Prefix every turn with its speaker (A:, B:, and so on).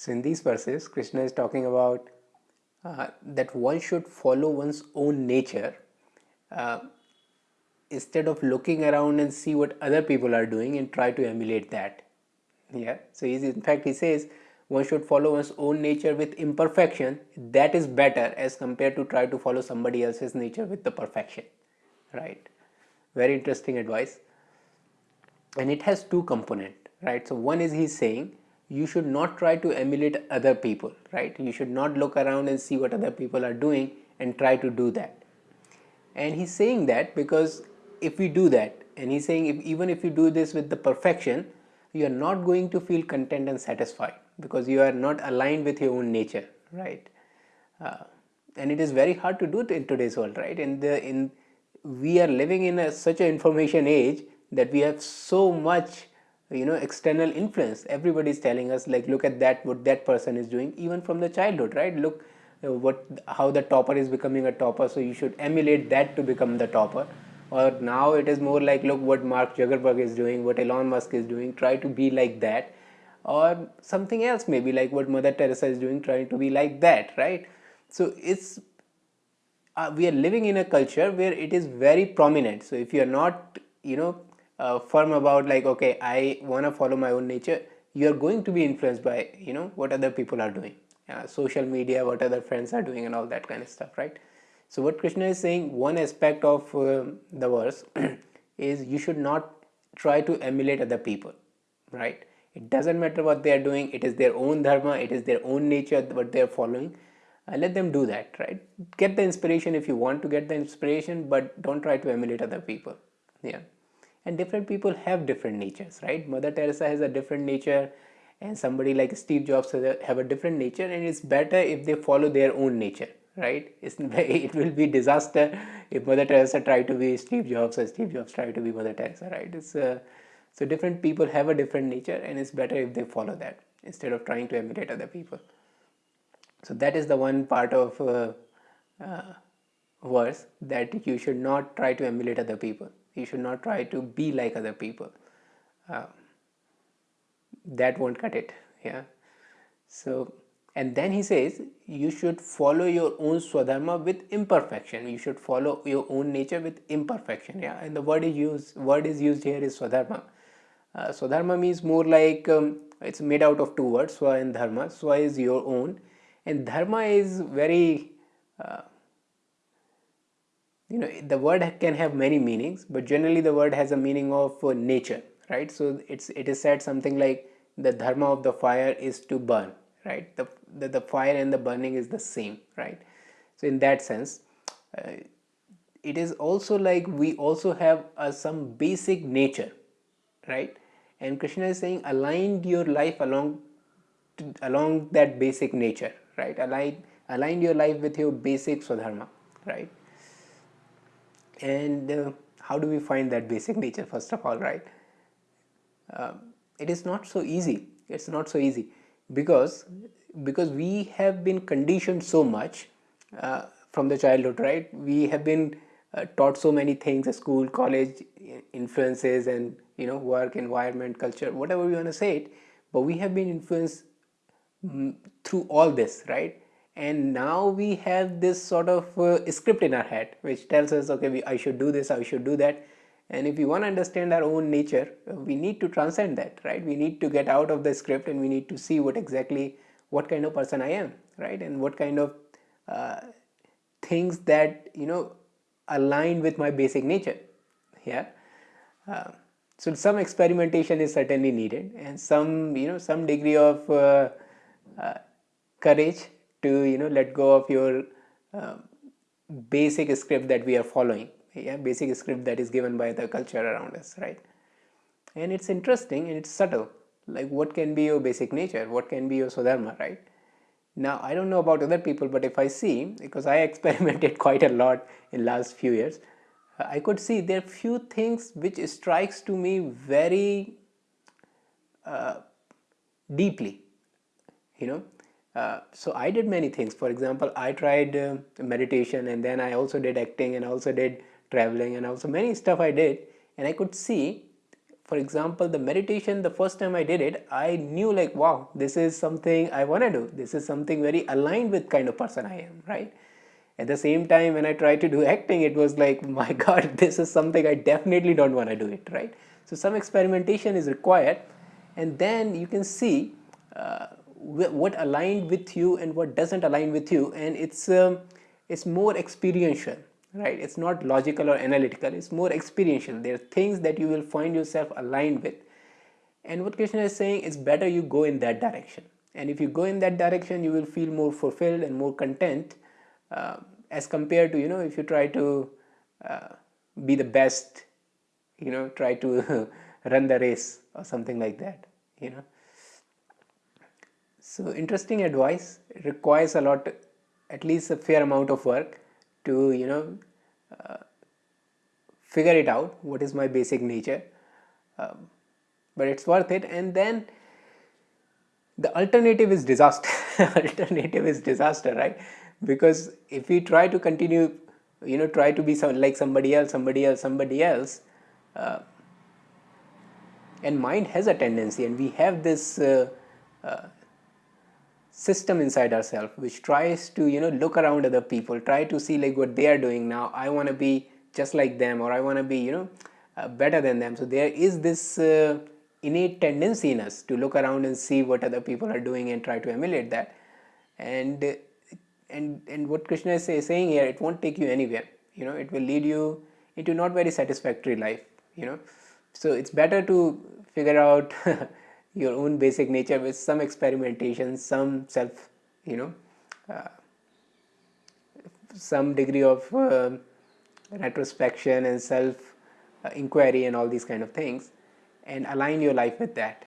A: So in these verses, Krishna is talking about uh, that one should follow one's own nature uh, instead of looking around and see what other people are doing and try to emulate that. Yeah. So he's, in fact, he says one should follow one's own nature with imperfection. That is better as compared to try to follow somebody else's nature with the perfection. Right. Very interesting advice. And it has two component. Right. So one is he's saying you should not try to emulate other people right? You should not look around and see what other people are doing and try to do that. And he's saying that because if we do that and he's saying if, even if you do this with the perfection you are not going to feel content and satisfied because you are not aligned with your own nature right? Uh, and it is very hard to do it in today's world right? In the in we are living in a, such an information age that we have so much you know external influence. Everybody is telling us like look at that what that person is doing even from the childhood right? Look uh, what how the topper is becoming a topper so you should emulate that to become the topper. Or now it is more like look what mark zuckerberg is doing what elon musk is doing try to be like that. Or something else maybe like what mother teresa is doing trying to be like that right? So it's uh, we are living in a culture where it is very prominent. So if you are not you know uh, firm about like okay i want to follow my own nature. You are going to be influenced by you know what other people are doing. Uh, social media what other friends are doing and all that kind of stuff right? So what krishna is saying one aspect of uh, the verse is you should not try to emulate other people right? It doesn't matter what they are doing it is their own dharma it is their own nature what they are following. Uh, let them do that right? Get the inspiration if you want to get the inspiration but don't try to emulate other people. Yeah and different people have different natures right? Mother teresa has a different nature and somebody like steve jobs have a different nature and it's better if they follow their own nature right? It's, it will be disaster if mother teresa try to be steve jobs or steve jobs try to be mother teresa right? It's uh, so different people have a different nature and it's better if they follow that instead of trying to emulate other people. So that is the one part of uh, uh, verse that you should not try to emulate other people you should not try to be like other people. Uh, that won't cut it yeah. So and then he says you should follow your own swadharma with imperfection. You should follow your own nature with imperfection yeah. And the word is used word is used here is swadharma. Uh, swadharma means more like um, it's made out of two words swa and dharma. Swa is your own and dharma is very uh, you know the word can have many meanings but generally the word has a meaning of uh, nature right? So it's it is said something like the dharma of the fire is to burn right? The the, the fire and the burning is the same right? So in that sense uh, it is also like we also have uh, some basic nature right? And krishna is saying align your life along to, along that basic nature right? Align align your life with your basic swadharma right and uh, how do we find that basic nature first of all right? Uh, it is not so easy. It's not so easy because because we have been conditioned so much uh, from the childhood right? We have been uh, taught so many things school college influences and you know work environment culture whatever you want to say it but we have been influenced mm, through all this right and now we have this sort of uh, script in our head which tells us okay we, I should do this I should do that. And if we want to understand our own nature uh, we need to transcend that right? We need to get out of the script and we need to see what exactly what kind of person I am right? And what kind of uh, things that you know align with my basic nature yeah? Uh, so some experimentation is certainly needed and some you know some degree of uh, uh, courage to you know let go of your uh, basic script that we are following yeah basic script that is given by the culture around us right? And it's interesting and it's subtle. Like what can be your basic nature? What can be your swadharma right? Now i don't know about other people but if i see because i experimented quite a lot in last few years i could see there are few things which strikes to me very uh, deeply you know uh, so I did many things. For example, I tried uh, meditation and then I also did acting and also did traveling and also many stuff I did. And I could see for example the meditation the first time i did it i knew like wow this is something i want to do. This is something very aligned with kind of person i am right? At the same time when i tried to do acting it was like my god this is something i definitely don't want to do it right? So some experimentation is required. And then you can see uh, what aligned with you and what doesn't align with you. And it's um, it's more experiential right? It's not logical or analytical. It's more experiential. There are things that you will find yourself aligned with. And what krishna is saying is better you go in that direction. And if you go in that direction you will feel more fulfilled and more content uh, as compared to you know if you try to uh, be the best you know try to run the race or something like that you know so interesting advice it requires a lot at least a fair amount of work to you know uh, figure it out what is my basic nature um, but it's worth it. And then the alternative is disaster alternative is disaster right? Because if we try to continue you know try to be some, like somebody else somebody else somebody else uh, and mind has a tendency and we have this uh, uh, system inside ourselves which tries to you know look around other people try to see like what they are doing now. I want to be just like them or i want to be you know uh, better than them. So there is this uh, innate tendency in us to look around and see what other people are doing and try to emulate that. And and and what krishna is say, saying here it won't take you anywhere. You know it will lead you into not very satisfactory life you know. So it's better to figure out your own basic nature with some experimentation some self you know uh, some degree of uh, retrospection and self uh, inquiry and all these kind of things and align your life with that